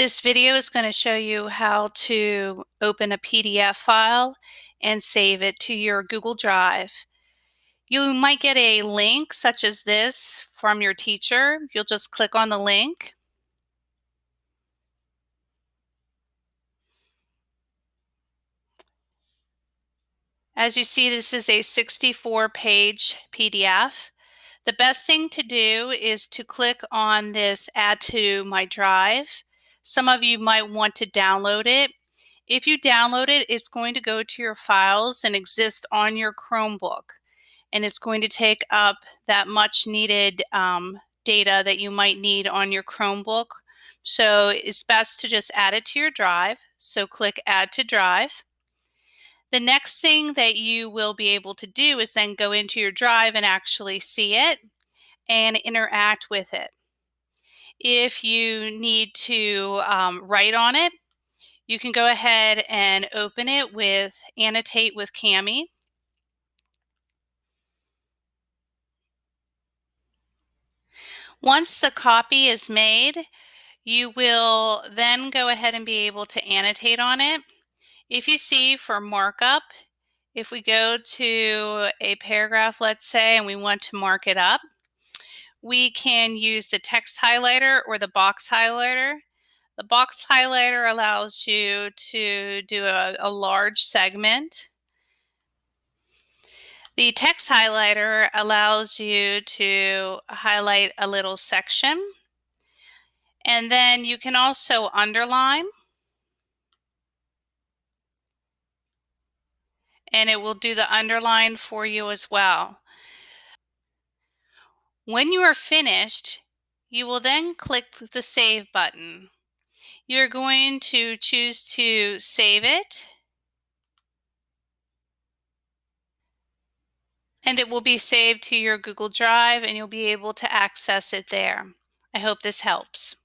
This video is going to show you how to open a PDF file and save it to your Google Drive. You might get a link such as this from your teacher. You'll just click on the link. As you see, this is a 64 page PDF. The best thing to do is to click on this add to my drive some of you might want to download it. If you download it, it's going to go to your files and exist on your Chromebook. And it's going to take up that much needed um, data that you might need on your Chromebook. So it's best to just add it to your drive. So click Add to Drive. The next thing that you will be able to do is then go into your drive and actually see it and interact with it. If you need to um, write on it, you can go ahead and open it with Annotate with Kami. Once the copy is made, you will then go ahead and be able to annotate on it. If you see for markup, if we go to a paragraph, let's say, and we want to mark it up, we can use the text highlighter or the box highlighter. The box highlighter allows you to do a, a large segment. The text highlighter allows you to highlight a little section. And then you can also underline. And it will do the underline for you as well. When you are finished, you will then click the Save button. You're going to choose to save it. And it will be saved to your Google Drive and you'll be able to access it there. I hope this helps.